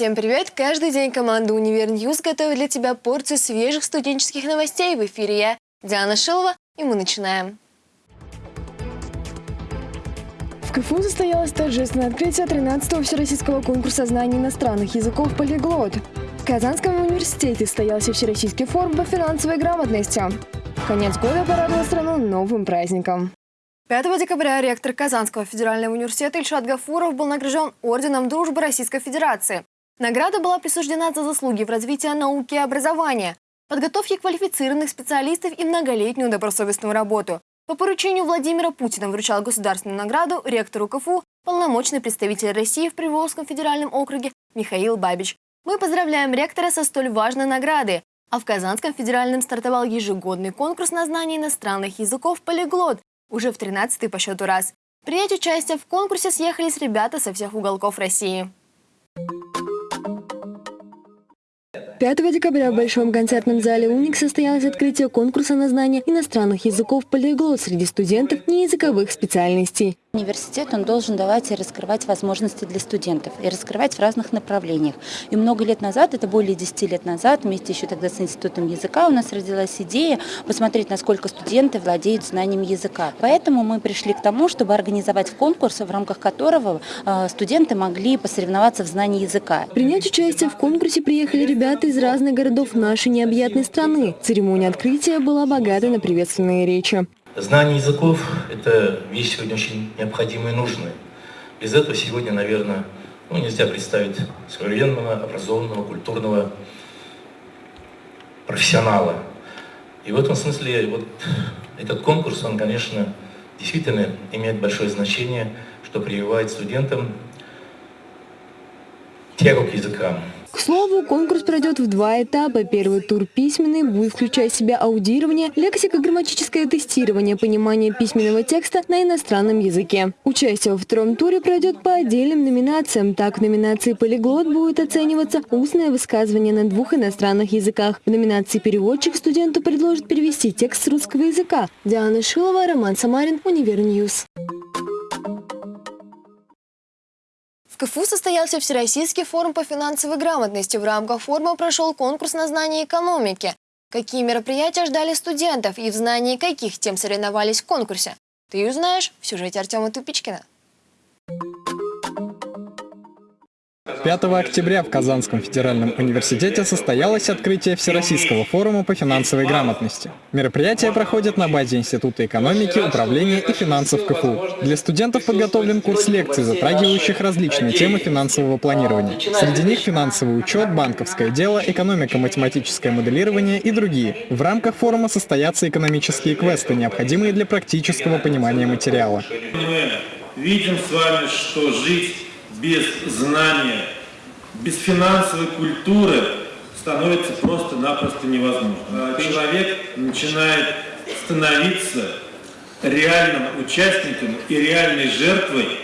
Всем привет! Каждый день команда «Univer News» готовит для тебя порцию свежих студенческих новостей. В эфире я, Диана Шилова, и мы начинаем. В КФУ состоялось торжественное открытие 13-го Всероссийского конкурса знаний иностранных языков «Полиглот». В Казанском университете состоялся Всероссийский форум по финансовой грамотности. Конец года порадовал страну новым праздником. 5 декабря ректор Казанского федерального университета Ильшат Гафуров был награжден Орденом Дружбы Российской Федерации. Награда была присуждена за заслуги в развитии науки и образования, подготовке квалифицированных специалистов и многолетнюю добросовестную работу. По поручению Владимира Путина вручал государственную награду ректору КФУ полномочный представитель России в Приволжском федеральном округе Михаил Бабич. Мы поздравляем ректора со столь важной наградой. А в Казанском федеральном стартовал ежегодный конкурс на знание иностранных языков «Полиглот» уже в 13-й по счету раз. Принять участие в конкурсе съехались ребята со всех уголков России. 5 декабря в Большом концертном зале «Уник» состоялось открытие конкурса на знание иностранных языков «Полиглот» среди студентов неязыковых специальностей. Университет он должен давать и раскрывать возможности для студентов, и раскрывать в разных направлениях. И много лет назад, это более 10 лет назад, вместе еще тогда с Институтом языка у нас родилась идея посмотреть, насколько студенты владеют знанием языка. Поэтому мы пришли к тому, чтобы организовать конкурс, в рамках которого э, студенты могли посоревноваться в знании языка. Принять участие в конкурсе приехали ребята из разных городов нашей необъятной страны. Церемония открытия была богата на приветственные речи. Знание языков – это вещь сегодня очень необходимая и нужная. Без этого сегодня, наверное, ну, нельзя представить современного, образованного, культурного профессионала. И в этом смысле вот этот конкурс, он, конечно, действительно имеет большое значение, что прививает студентам тягу к языкам. К слову, конкурс пройдет в два этапа. Первый тур письменный будет включать в себя аудирование, лексико-грамматическое тестирование, понимание письменного текста на иностранном языке. Участие во втором туре пройдет по отдельным номинациям. Так, в номинации «Полиглот» будет оцениваться устное высказывание на двух иностранных языках. В номинации «Переводчик» студенту предложат перевести текст с русского языка. Диана Шилова, Роман Самарин, Univer News. КФУ состоялся Всероссийский форум по финансовой грамотности. В рамках форума прошел конкурс на знание экономики. Какие мероприятия ждали студентов и в знании каких тем соревновались в конкурсе? Ты узнаешь в сюжете Артема Тупичкина. 5 октября в Казанском федеральном университете состоялось открытие Всероссийского форума по финансовой грамотности. Мероприятие проходит на базе Института экономики, управления и финансов КФУ. Для студентов подготовлен курс лекций, затрагивающих различные темы финансового планирования. Среди них финансовый учет, банковское дело, экономико-математическое моделирование и другие. В рамках форума состоятся экономические квесты, необходимые для практического понимания материала. Мы видим с вами, что жить без знания, без финансовой культуры становится просто-напросто невозможно. А человек начинает становиться реальным участником и реальной жертвой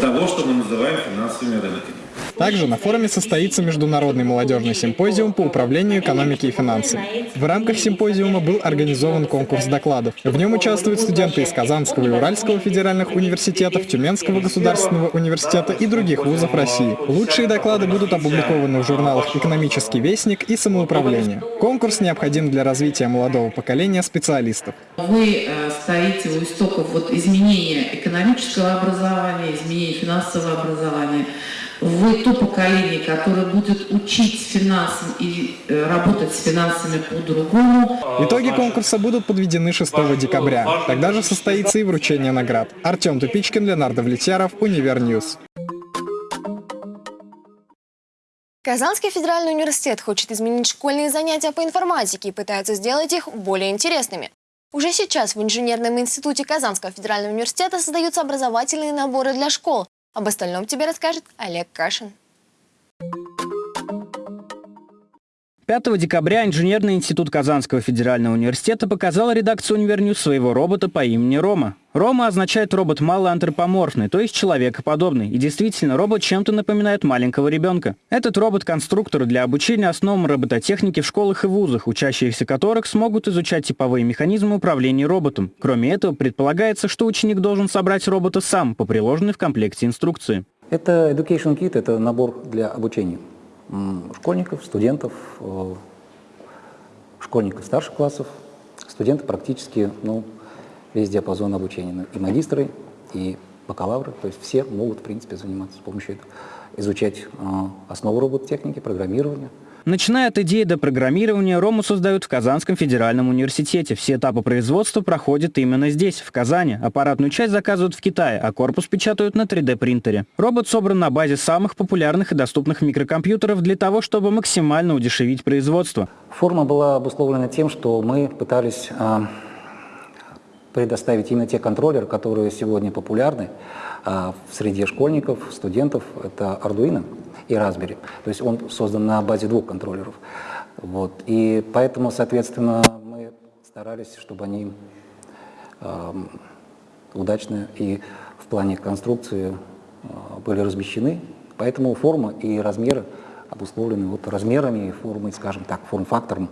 того, что мы называем финансовыми рынками. Также на форуме состоится международный молодежный симпозиум по управлению экономики и финансами. В рамках симпозиума был организован конкурс докладов. В нем участвуют студенты из Казанского и Уральского федеральных университетов, Тюменского государственного университета и других вузов России. Лучшие доклады будут опубликованы в журналах «Экономический вестник» и «Самоуправление». Конкурс необходим для развития молодого поколения специалистов. Вы э, стоите у истоков вот изменения экономического образования, изменения финансового образования вы то поколение, которое будет учить финансам и э, работать с финансами по-другому. Итоги конкурса будут подведены 6 декабря. Тогда же состоится и вручение наград. Артем Тупичкин, Леонардо Влетьяров, Univer News. Казанский федеральный университет хочет изменить школьные занятия по информатике и пытается сделать их более интересными. Уже сейчас в инженерном институте Казанского федерального университета создаются образовательные наборы для школ, об остальном тебе расскажет Олег Кашин. 5 декабря Инженерный институт Казанского федерального университета показал редакции Univer News своего робота по имени Рома. Рома означает робот малоантропоморфный, то есть человекоподобный. И действительно, робот чем-то напоминает маленького ребенка. Этот робот-конструктор для обучения основам робототехники в школах и вузах, учащиеся которых смогут изучать типовые механизмы управления роботом. Кроме этого, предполагается, что ученик должен собрать робота сам по приложенной в комплекте инструкции. Это Education Kit, это набор для обучения школьников, студентов, э, школьников старших классов, студенты практически ну, весь диапазон обучения, и магистры, и бакалавры, то есть все могут, в принципе, заниматься с помощью этого, изучать э, основы робототехники, программирования, Начиная от идеи до программирования, Рому создают в Казанском федеральном университете. Все этапы производства проходят именно здесь, в Казани. Аппаратную часть заказывают в Китае, а корпус печатают на 3D-принтере. Робот собран на базе самых популярных и доступных микрокомпьютеров для того, чтобы максимально удешевить производство. Форма была обусловлена тем, что мы пытались э, предоставить именно те контроллеры, которые сегодня популярны в среде школьников, студентов. Это Arduino и Raspberry. То есть он создан на базе двух контроллеров. Вот. И поэтому, соответственно, мы старались, чтобы они э, удачно и в плане конструкции э, были размещены. Поэтому форма и размеры обусловлены вот размерами и формой, скажем так, форм-фактором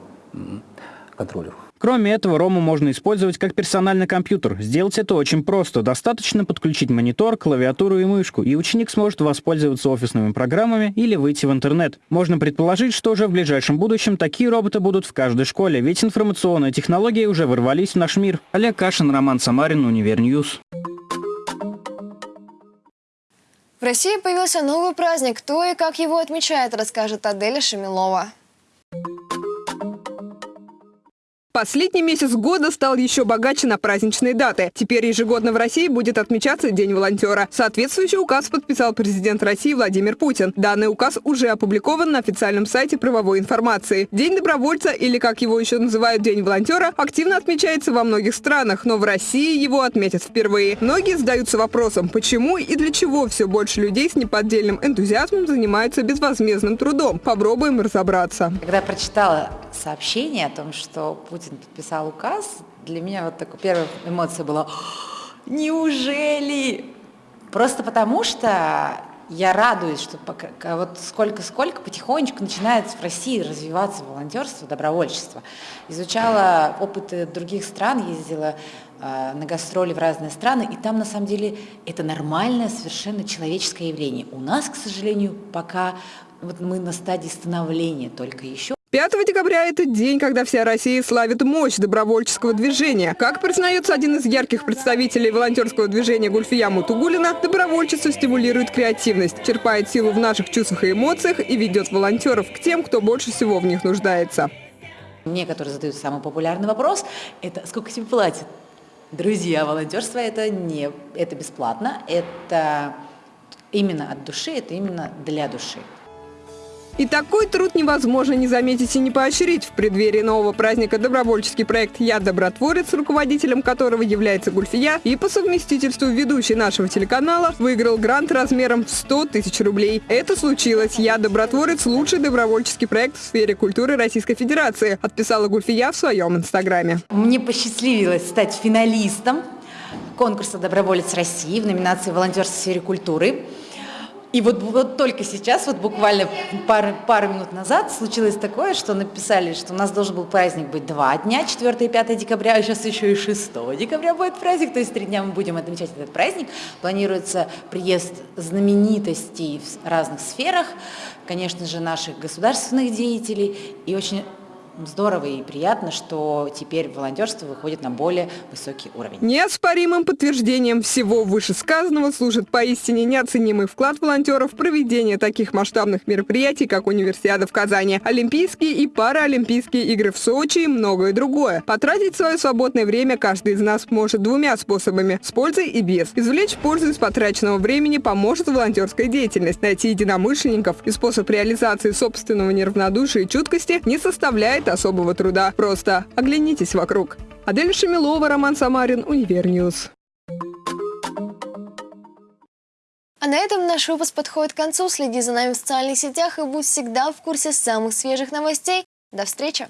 контроллеров. Кроме этого, Рому можно использовать как персональный компьютер. Сделать это очень просто. Достаточно подключить монитор, клавиатуру и мышку, и ученик сможет воспользоваться офисными программами или выйти в интернет. Можно предположить, что уже в ближайшем будущем такие роботы будут в каждой школе, ведь информационные технологии уже ворвались в наш мир. Олег Кашин, Роман Самарин, Univer News. В России появился новый праздник. Кто и как его отмечает, расскажет Аделя Шамилова. Последний месяц года стал еще богаче на праздничные даты. Теперь ежегодно в России будет отмечаться День волонтера. Соответствующий указ подписал президент России Владимир Путин. Данный указ уже опубликован на официальном сайте правовой информации. День добровольца, или как его еще называют День волонтера, активно отмечается во многих странах, но в России его отметят впервые. Многие задаются вопросом, почему и для чего все больше людей с неподдельным энтузиазмом занимаются безвозмездным трудом. Попробуем разобраться. Когда прочитала сообщение о том, что Путин подписал указ, для меня вот такая первая эмоция была «Неужели?» Просто потому что я радуюсь, что пока, вот сколько-сколько потихонечку начинает в России развиваться волонтерство, добровольчество. Изучала опыты других стран, ездила э, на гастроли в разные страны, и там на самом деле это нормальное, совершенно человеческое явление. У нас, к сожалению, пока вот мы на стадии становления только еще. 5 декабря – это день, когда вся Россия славит мощь добровольческого движения. Как признается один из ярких представителей волонтерского движения Гульфия Мутугулина, добровольчество стимулирует креативность, черпает силу в наших чувствах и эмоциях и ведет волонтеров к тем, кто больше всего в них нуждается. Мне, которые задают самый популярный вопрос, это сколько тебе платят? Друзья, волонтерство это не это бесплатно, это именно от души, это именно для души. И такой труд невозможно не заметить и не поощрить. В преддверии нового праздника добровольческий проект «Я добротворец», руководителем которого является Гульфия, и по совместительству ведущий нашего телеканала, выиграл грант размером в 100 тысяч рублей. Это случилось. «Я добротворец» – лучший добровольческий проект в сфере культуры Российской Федерации, отписала Гульфия в своем инстаграме. Мне посчастливилось стать финалистом конкурса «Доброволец России» в номинации «Волонтерство в сфере культуры». И вот, вот только сейчас, вот буквально пару, пару минут назад, случилось такое, что написали, что у нас должен был праздник быть два дня, 4 и 5 декабря, а сейчас еще и 6 декабря будет праздник, то есть три дня мы будем отмечать этот праздник. Планируется приезд знаменитостей в разных сферах, конечно же, наших государственных деятелей и очень здорово и приятно, что теперь волонтерство выходит на более высокий уровень. Неоспоримым подтверждением всего вышесказанного служит поистине неоценимый вклад волонтеров в проведение таких масштабных мероприятий, как Универсиада в Казани, Олимпийские и Паралимпийские игры в Сочи и многое другое. Потратить свое свободное время каждый из нас может двумя способами – с пользой и без. Извлечь пользу из потраченного времени поможет волонтерская деятельность. Найти единомышленников и способ реализации собственного неравнодушия и чуткости не составляет стоит особого труда. Просто оглянитесь вокруг. Адель Шамилова, Роман Самарин, Univer News. А на этом наш выпуск подходит к концу. Следи за нами в социальных сетях и будь всегда в курсе самых свежих новостей. До встречи!